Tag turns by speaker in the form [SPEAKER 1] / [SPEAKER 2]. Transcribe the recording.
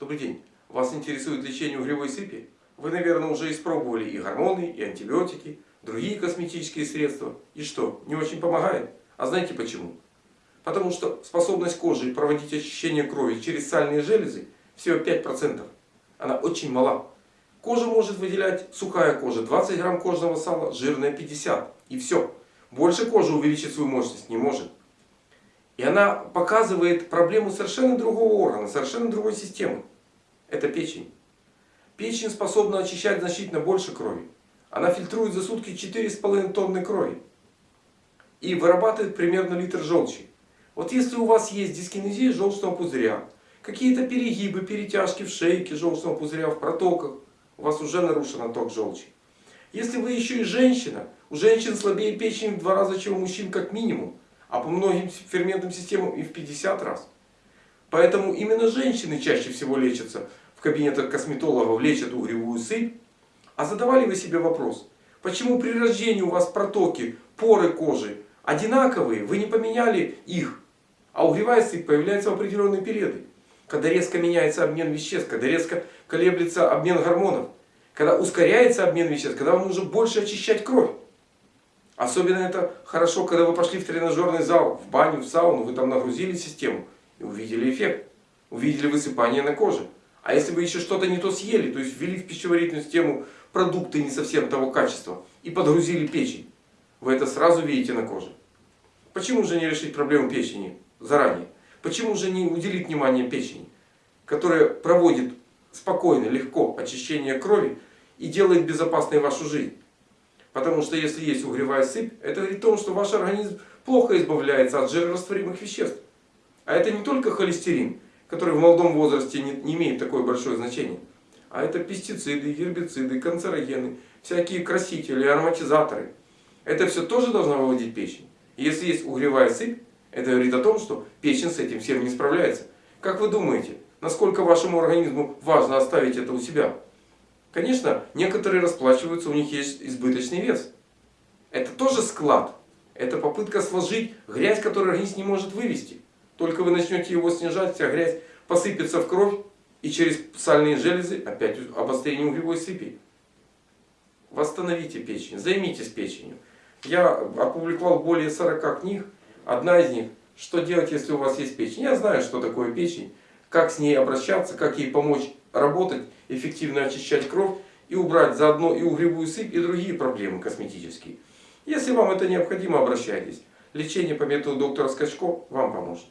[SPEAKER 1] Добрый день. Вас интересует лечение угревой сыпи? Вы, наверное, уже испробовали и гормоны, и антибиотики, другие косметические средства. И что, не очень помогает? А знаете почему? Потому что способность кожи проводить очищение крови через сальные железы всего 5%. Она очень мала. Кожа может выделять, сухая кожа 20 грамм кожного сала, жирная 50. И все. Больше кожа увеличить свою мощность не может. И она показывает проблему совершенно другого органа, совершенно другой системы. Это печень. Печень способна очищать значительно больше крови. Она фильтрует за сутки 4,5 тонны крови. И вырабатывает примерно литр желчи. Вот если у вас есть дискинезия желчного пузыря, какие-то перегибы, перетяжки в шейке желчного пузыря, в протоках, у вас уже нарушен отток желчи. Если вы еще и женщина, у женщин слабее печень в два раза, чем у мужчин как минимум а по многим ферментным системам и в 50 раз. Поэтому именно женщины чаще всего лечатся в кабинетах косметологов, лечат угревую сыпь. А задавали вы себе вопрос, почему при рождении у вас протоки, поры кожи одинаковые, вы не поменяли их, а угревая сыпь появляется в определенные периоды. Когда резко меняется обмен веществ, когда резко колеблется обмен гормонов, когда ускоряется обмен веществ, когда вам нужно больше очищать кровь. Особенно это хорошо, когда вы пошли в тренажерный зал, в баню, в сауну, вы там нагрузили систему и увидели эффект. Увидели высыпание на коже. А если вы еще что-то не то съели, то есть ввели в пищеварительную систему продукты не совсем того качества и подгрузили печень, вы это сразу видите на коже. Почему же не решить проблему печени заранее? Почему же не уделить внимание печени, которая проводит спокойно, легко очищение крови и делает безопасной вашу жизнь? Потому что если есть угревая сыпь, это говорит о том, что ваш организм плохо избавляется от жирорастворимых веществ. А это не только холестерин, который в молодом возрасте не, не имеет такое большое значение. А это пестициды, гербициды, канцерогены, всякие красители, ароматизаторы. Это все тоже должно выводить печень. И если есть угревая сыпь, это говорит о том, что печень с этим всем не справляется. Как вы думаете, насколько вашему организму важно оставить это у себя? Конечно, некоторые расплачиваются, у них есть избыточный вес. Это тоже склад. Это попытка сложить грязь, которую организм не может вывести. Только вы начнете его снижать, вся грязь посыпется в кровь. И через сальные железы опять обострение угревой сыпи. Восстановите печень, займитесь печенью. Я опубликовал более 40 книг. Одна из них, что делать, если у вас есть печень. Я знаю, что такое печень, как с ней обращаться, как ей помочь работать, эффективно очищать кровь и убрать заодно и угревую сыпь, и другие проблемы косметические. Если вам это необходимо, обращайтесь. Лечение по методу доктора Скачко вам поможет.